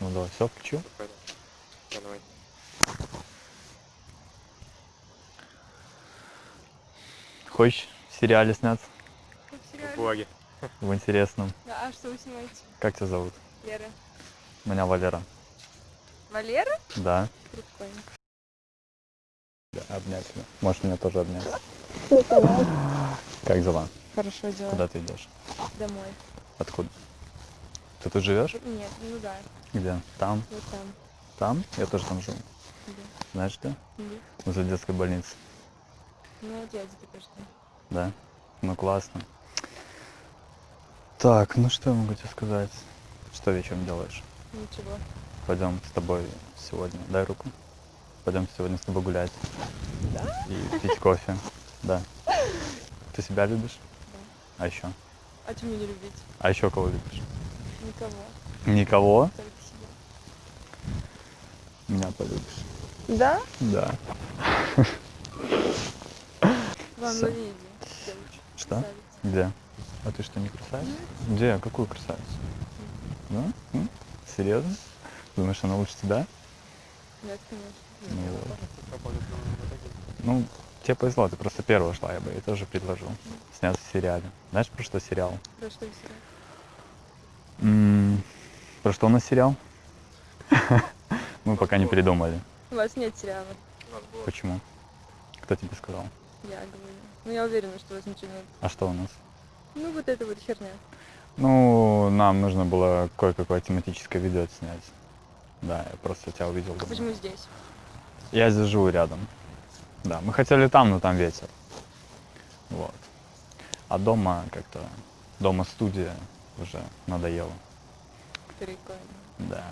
Ну давай, все, включил. Пойду. Да, давай. Хочешь в сериале сняться? В В сериале. блоге. В интересном. Да, а что вы снимаете? Как тебя зовут? Лера. Меня Валера. Валера? Да. Прикольно. Да, обнять тебя. Можешь меня тоже обнять. Как дела? Хорошо дела. Куда ты идешь? Домой. Откуда? Ты тут живешь? Нет, ну да, Где? Там? вот там. Там? Я тоже там живу. Да. Знаешь где? Да. Возле детской больницы. Ну вот я где только что. Да? Ну классно. Так, ну что я могу тебе сказать? Что вечером делаешь? Ничего. Пойдем с тобой сегодня. Дай руку. Пойдем сегодня с тобой гулять. Да? И пить кофе. Да. Ты себя любишь? Да. А еще? А мне не любить? А еще кого любишь? Никого. Никого? Меня полюбишь. Да? Да. Вам видео. девочка, Что? красавица. Где? А ты что, не красавица? Где? Какую красавицу? Да? М? Серьезно? Думаешь, она лучше тебя? Нет, конечно. Ну, вот. Ну, тебе повезло, ты просто первая шла, я бы ей тоже предложил сняться в сериале. Знаешь, про что сериал? Про что сериал? Про что у нас сериал? Мы пока не придумали. У вас нет сериала. Почему? Кто тебе сказал? Я говорю. Ну я уверена, что у вас ничего нет. А что у нас? Ну вот это вот херня. Ну, нам нужно было кое-какое тематическое видео снять. Да, я просто тебя увидел. А почему здесь? Я здесь живу рядом. Да, мы хотели там, но там ветер. Вот. А дома как-то, дома студия уже надоело. Прикольно. Да.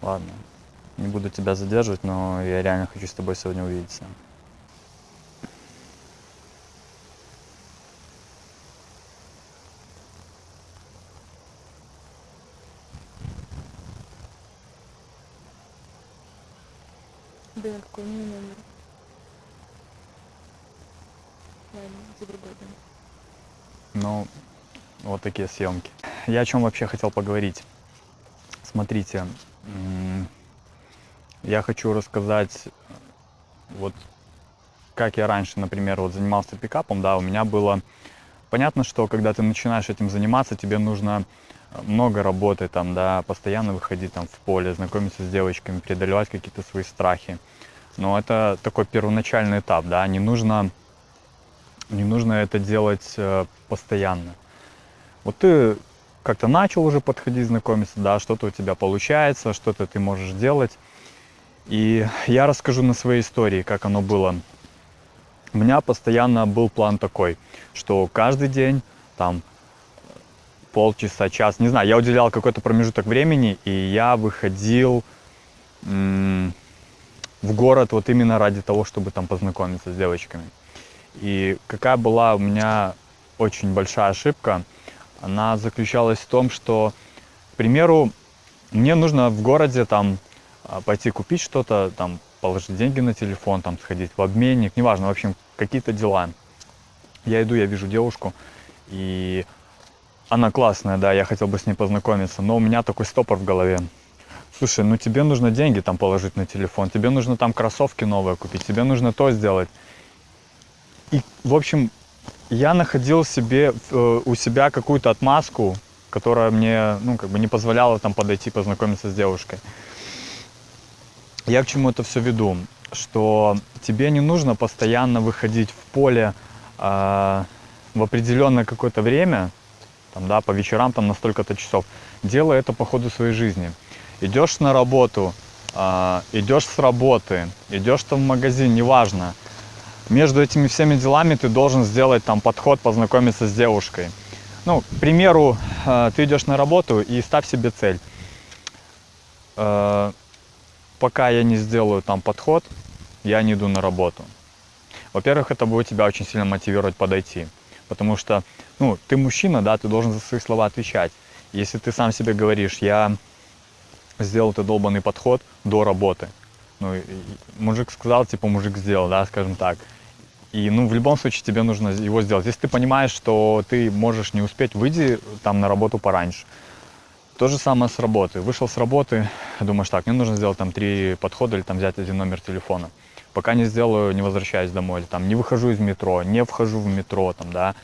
Ладно. Не буду тебя задерживать, но я реально хочу с тобой сегодня увидеться. Блин, какой у меня номер? Ладно, за другой дом. Ну, вот такие съемки. Я о чем вообще хотел поговорить. Смотрите, я хочу рассказать, вот как я раньше, например, вот занимался пикапом, да, у меня было понятно, что когда ты начинаешь этим заниматься, тебе нужно много работы, там, да, постоянно выходить там в поле, знакомиться с девочками, преодолевать какие-то свои страхи. Но это такой первоначальный этап, да, не нужно, не нужно это делать э, постоянно. Вот ты как-то начал уже подходить, знакомиться, да, что-то у тебя получается, что-то ты можешь делать. И я расскажу на своей истории, как оно было. У меня постоянно был план такой, что каждый день там полчаса, час, не знаю, я уделял какой-то промежуток времени, и я выходил в город вот именно ради того, чтобы там познакомиться с девочками. И какая была у меня очень большая ошибка, она заключалась в том, что, к примеру, мне нужно в городе там а, пойти купить что-то, там положить деньги на телефон, там сходить в обменник, неважно, в общем, какие-то дела. Я иду, я вижу девушку, и она классная, да, я хотел бы с ней познакомиться, но у меня такой стопор в голове. Слушай, ну тебе нужно деньги там положить на телефон, тебе нужно там кроссовки новые купить, тебе нужно то сделать. И, в общем, я находил себе, э, у себя какую-то отмазку, которая мне, ну, как бы не позволяла там подойти, познакомиться с девушкой. Я к чему это все веду? Что тебе не нужно постоянно выходить в поле а, в определенное какое-то время, там, да, по вечерам там на столько-то часов. Делай это по ходу своей жизни. Идешь на работу, а, идешь с работы, идешь там в магазин, неважно. Между этими всеми делами ты должен сделать там подход, познакомиться с девушкой. Ну, к примеру, э, ты идешь на работу и ставь себе цель. Э, Пока я не сделаю там подход, я не иду на работу. Во-первых, это будет тебя очень сильно мотивировать подойти. Потому что, ну, ты мужчина, да, ты должен за свои слова отвечать. Если ты сам себе говоришь, я сделал этот долбанный подход до работы. Ну, мужик сказал, типа, мужик сделал, да, скажем так. И, ну, в любом случае тебе нужно его сделать. Если ты понимаешь, что ты можешь не успеть, выйди там на работу пораньше. То же самое с работы. Вышел с работы, думаешь, так, мне нужно сделать там три подхода или там взять один номер телефона. Пока не сделаю, не возвращаюсь домой. Или, там, не выхожу из метро, не вхожу в метро, там, да,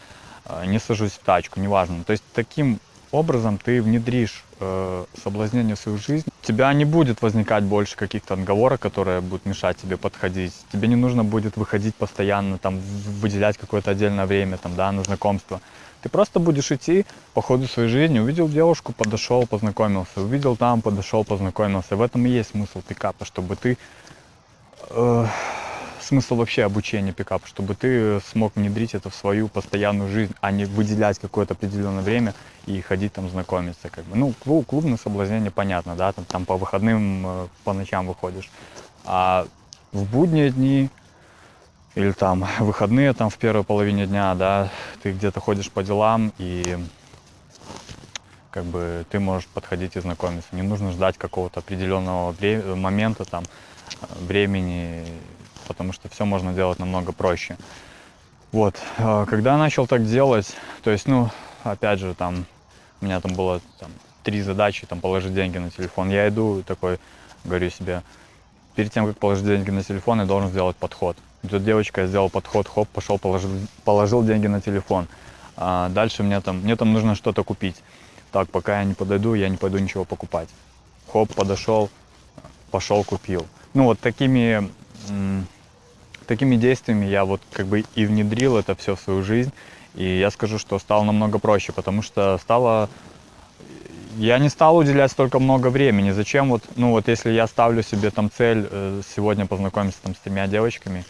э, не сажусь в тачку, неважно. То есть таким образом ты внедришь э, соблазнение в свою жизнь. У тебя не будет возникать больше каких-то отговорок, которые будут мешать тебе подходить. Тебе не нужно будет выходить постоянно, там, выделять какое-то отдельное время там, да, на знакомство. Ты просто будешь идти по ходу своей жизни, увидел девушку, подошел, познакомился, увидел там, подошел, познакомился. В этом и есть смысл пикапа, чтобы ты э, смысл вообще обучения пикапа, чтобы ты смог внедрить это в свою постоянную жизнь, а не выделять какое-то определенное время и ходить там знакомиться. Как бы. Ну, клуб, клубное соблазнение понятно, да, там, там по выходным, э, по ночам выходишь. А в будние дни или там выходные там в первой половине дня, да, ты где-то ходишь по делам и как бы ты можешь подходить и знакомиться. Не нужно ждать какого-то определенного момента, там, э, времени, потому что все можно делать намного проще. Вот, э, когда начал так делать, то есть, ну, опять же, там, у меня там было там, три задачи, там, положить деньги на телефон. Я иду такой, говорю себе, перед тем, как положить деньги на телефон, я должен сделать подход. И тут девочка, я сделал подход, хоп, пошел, положил, положил деньги на телефон. А дальше мне там, мне там нужно что-то купить. Так, пока я не подойду, я не пойду ничего покупать. Хоп, подошел, пошел, купил. Ну вот такими, такими действиями я вот как бы и внедрил это все в свою жизнь. И я скажу, что стало намного проще, потому что стало я не стал уделять столько много времени. Зачем вот, ну вот если я ставлю себе там цель э, сегодня познакомиться там с тремя девочками,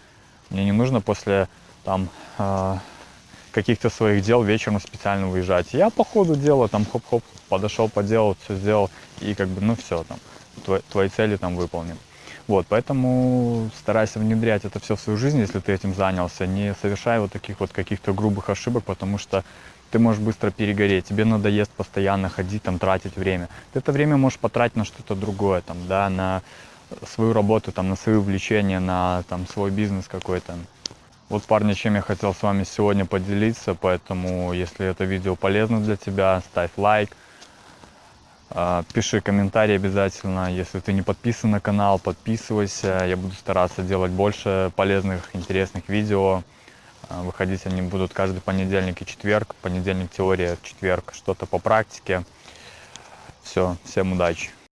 мне не нужно после там э, каких-то своих дел вечером специально выезжать. Я по ходу дела там хоп-хоп подошел, поделал, все сделал и как бы ну все там твои, твои цели там выполнен. Вот, поэтому старайся внедрять это все в свою жизнь, если ты этим занялся. Не совершай вот таких вот каких-то грубых ошибок, потому что ты можешь быстро перегореть, тебе надоест постоянно ходить, там, тратить время. Ты это время можешь потратить на что-то другое, там, да, на свою работу, там, на свои увлечения, на там, свой бизнес какой-то. Вот, парни, чем я хотел с вами сегодня поделиться, поэтому, если это видео полезно для тебя, ставь лайк, пиши комментарий обязательно. Если ты не подписан на канал, подписывайся. Я буду стараться делать больше полезных, интересных видео. А, Выходить они будут каждый понедельник и четверг. Понедельник теория, четверг что-то по практике. Все, всем удачи.